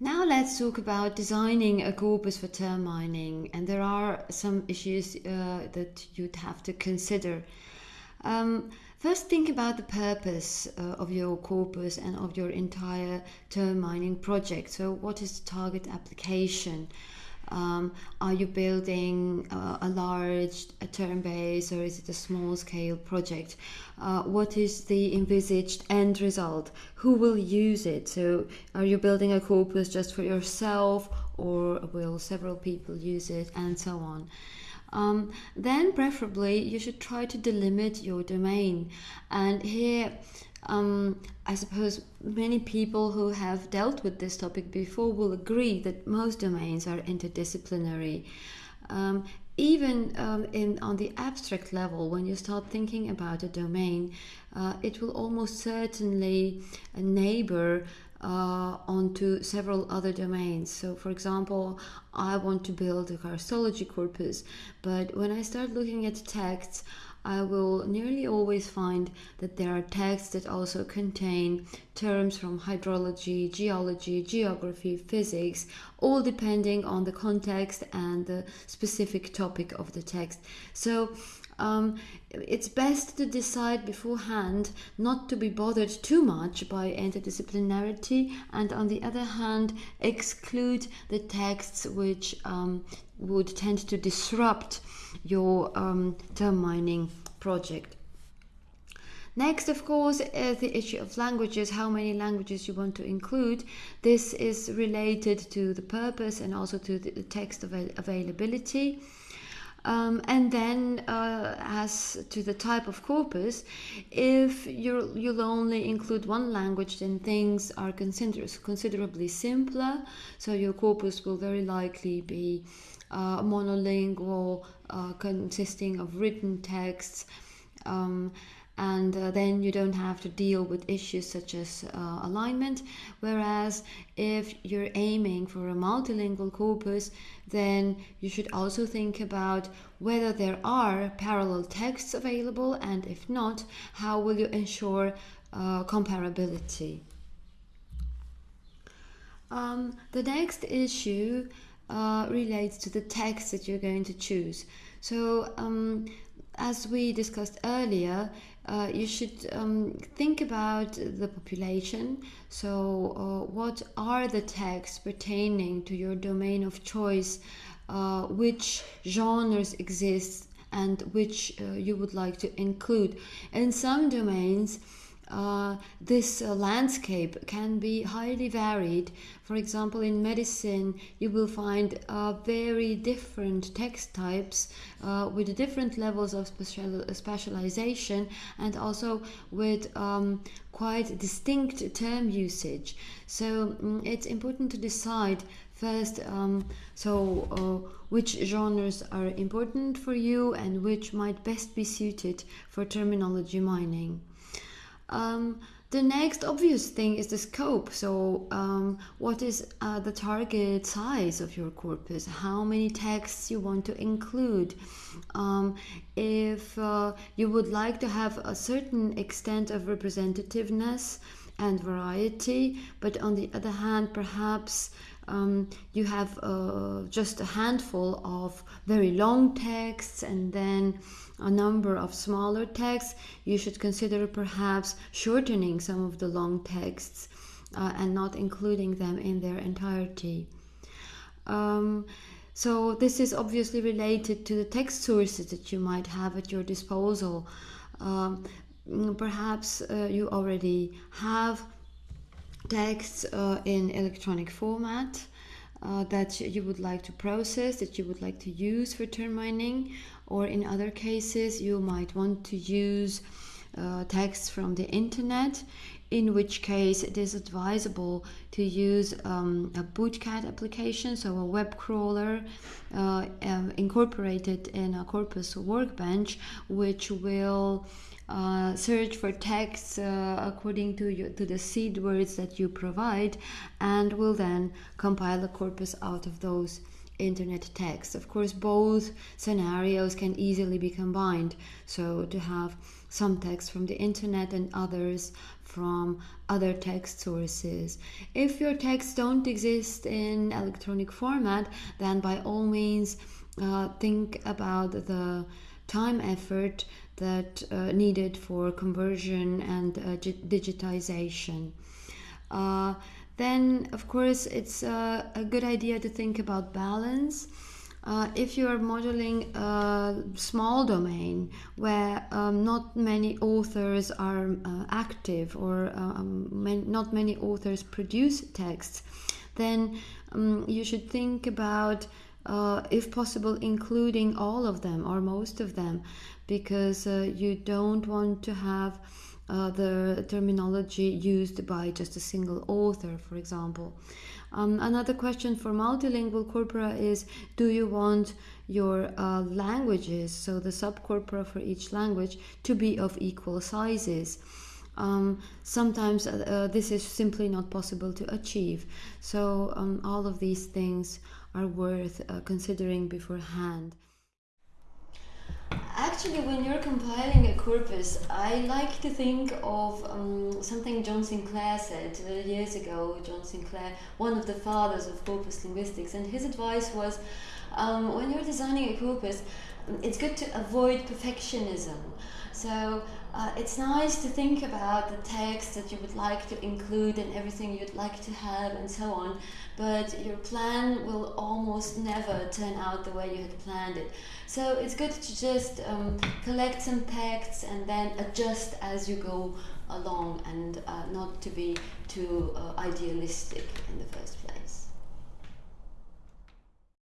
Now let's talk about designing a corpus for term mining, and there are some issues uh, that you'd have to consider. Um, first, think about the purpose uh, of your corpus and of your entire term mining project. So, what is the target application? Um, are you building uh, a large a term base or is it a small scale project? Uh, what is the envisaged end result? Who will use it? So, are you building a corpus just for yourself or will several people use it and so on? Um, then, preferably, you should try to delimit your domain. And here, um, I suppose many people who have dealt with this topic before will agree that most domains are interdisciplinary. Um, even um, in on the abstract level, when you start thinking about a domain, uh, it will almost certainly neighbor uh, onto several other domains. So, for example, I want to build a karstology corpus, but when I start looking at texts, I will nearly always find that there are texts that also contain terms from hydrology, geology, geography, physics, all depending on the context and the specific topic of the text. So um, it's best to decide beforehand not to be bothered too much by interdisciplinarity, and on the other hand, exclude the texts which um, would tend to disrupt your um, term mining project. Next, of course, is the issue of languages, how many languages you want to include. This is related to the purpose and also to the text avail availability. Um, and then, uh, as to the type of corpus, if you will only include one language, then things are consider considerably simpler. So your corpus will very likely be uh, monolingual, uh, consisting of written texts. Um, and uh, then you don't have to deal with issues such as uh, alignment. Whereas if you're aiming for a multilingual corpus, then you should also think about whether there are parallel texts available, and if not, how will you ensure uh, comparability. Um, the next issue uh, relates to the text that you're going to choose. So, um, as we discussed earlier, uh, you should um, think about the population. So, uh, what are the texts pertaining to your domain of choice? Uh, which genres exist and which uh, you would like to include? In some domains, uh, this uh, landscape can be highly varied. For example, in medicine, you will find uh, very different text types uh, with different levels of special specialization and also with um, quite distinct term usage. So um, it's important to decide first um, so uh, which genres are important for you and which might best be suited for terminology mining. Um, the next obvious thing is the scope. So, um, what is uh, the target size of your corpus? How many texts you want to include? Um, if uh, you would like to have a certain extent of representativeness and variety, but on the other hand, perhaps um, you have uh, just a handful of very long texts and then a number of smaller texts, you should consider perhaps shortening some of the long texts uh, and not including them in their entirety. Um, so, this is obviously related to the text sources that you might have at your disposal. Um, perhaps uh, you already have texts uh, in electronic format uh, that you would like to process, that you would like to use for term mining, or in other cases, you might want to use uh, texts from the internet, in which case it is advisable to use um, a bootcat application, so a web crawler uh, um, incorporated in a Corpus workbench, which will uh, search for texts uh, according to you, to the seed words that you provide, and will then compile a corpus out of those internet text. Of course, both scenarios can easily be combined. So to have some text from the internet and others from other text sources. If your texts don't exist in electronic format, then by all means uh, think about the time effort that uh, needed for conversion and uh, digitization. Then, of course, it's a good idea to think about balance. Uh, if you are modeling a small domain where um, not many authors are uh, active or um, man, not many authors produce texts, then um, you should think about, uh, if possible, including all of them or most of them, because uh, you don't want to have uh, the terminology used by just a single author, for example. Um, another question for multilingual corpora is do you want your uh, languages, so the subcorpora for each language, to be of equal sizes? Um, sometimes uh, uh, this is simply not possible to achieve. So, um, all of these things are worth uh, considering beforehand. Actually, when you're compiling a corpus, I like to think of um, something John Sinclair said years ago. John Sinclair, one of the fathers of corpus linguistics, and his advice was um, when you're designing a corpus, it's good to avoid perfectionism. So uh, it's nice to think about the text that you would like to include and everything you'd like to have and so on, but your plan will almost never turn out the way you had planned it. So it's good to just um, collect some texts and then adjust as you go along and uh, not to be too uh, idealistic in the first place.